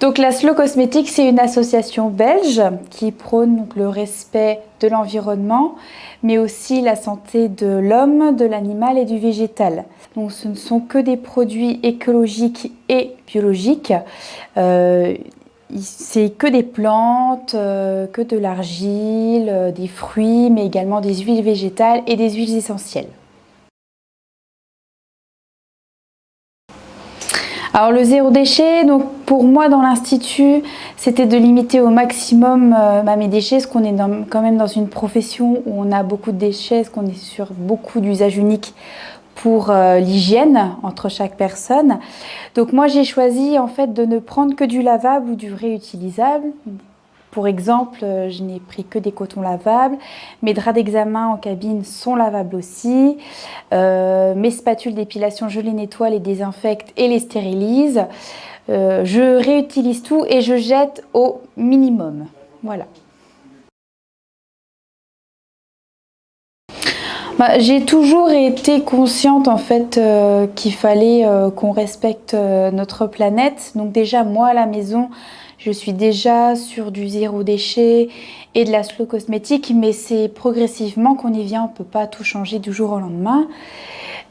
Donc la Slow Cosmétique, c'est une association belge qui prône le respect de l'environnement, mais aussi la santé de l'homme, de l'animal et du végétal. Donc ce ne sont que des produits écologiques et biologiques. Euh, c'est que des plantes, euh, que de l'argile, euh, des fruits, mais également des huiles végétales et des huiles essentielles. Alors le zéro déchet, pour moi dans l'institut, c'était de limiter au maximum euh, bah, mes déchets, parce qu'on est quand même dans une profession où on a beaucoup de déchets, qu'on est sur beaucoup d'usages uniques pour euh, l'hygiène entre chaque personne. Donc moi j'ai choisi en fait de ne prendre que du lavable ou du réutilisable. Pour exemple, euh, je n'ai pris que des cotons lavables. Mes draps d'examen en cabine sont lavables aussi. Euh, mes spatules d'épilation, je les nettoie, les désinfecte et les stérilise. Euh, je réutilise tout et je jette au minimum. Voilà. Bah, j'ai toujours été consciente en fait qu'il fallait qu'on respecte notre planète. Donc déjà moi à la maison, je suis déjà sur du zéro déchet et de la slow cosmétique, mais c'est progressivement qu'on y vient, on ne peut pas tout changer du jour au lendemain.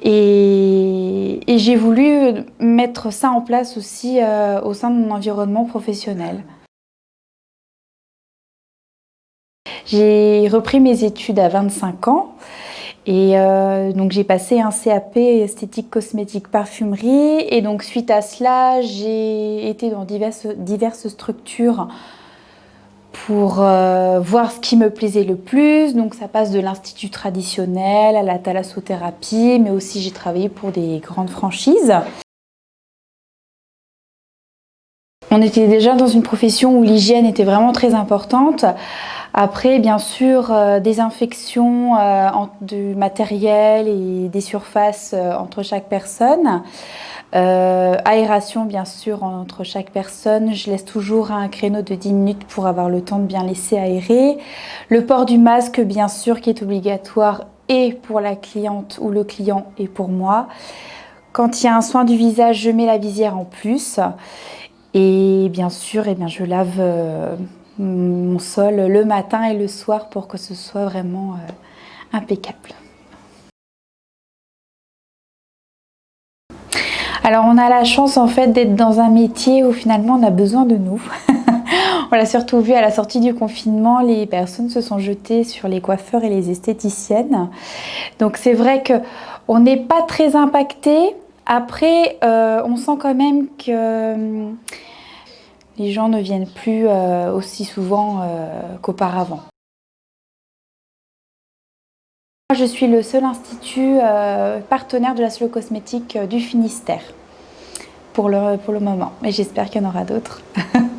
Et, j'ai voulu mettre ça en place aussi euh, au sein de mon environnement professionnel. J'ai repris mes études à 25 ans et euh, donc j'ai passé un CAP esthétique cosmétique parfumerie et donc suite à cela j'ai été dans diverses, diverses structures pour euh, voir ce qui me plaisait le plus. Donc ça passe de l'institut traditionnel à la thalassothérapie mais aussi j'ai travaillé pour des grandes franchises. On était déjà dans une profession où l'hygiène était vraiment très importante. Après, bien sûr, euh, des infections euh, du matériel et des surfaces euh, entre chaque personne. aération, bien sûr, entre chaque personne. Je laisse toujours un créneau de 10 minutes pour avoir le temps de bien laisser aérer. Le port du masque, bien sûr, qui est obligatoire et pour la cliente ou le client et pour moi. Quand il y a un soin du visage, je mets la visière en plus. Et bien sûr, eh bien, je lave euh, mon sol le matin et le soir pour que ce soit vraiment euh, impeccable. Alors on a la chance en fait d'être dans un métier où finalement on a besoin de nous. on l'a surtout vu à la sortie du confinement, les personnes se sont jetées sur les coiffeurs et les esthéticiennes. Donc c'est vrai qu'on n'est pas très impacté, après, euh, on sent quand même que euh, les gens ne viennent plus euh, aussi souvent qu'auparavant. Je suis le seul institut partenaire de la slow cosmétique du Finistère pour le, pour le moment, mais j'espère qu'il y en aura d'autres.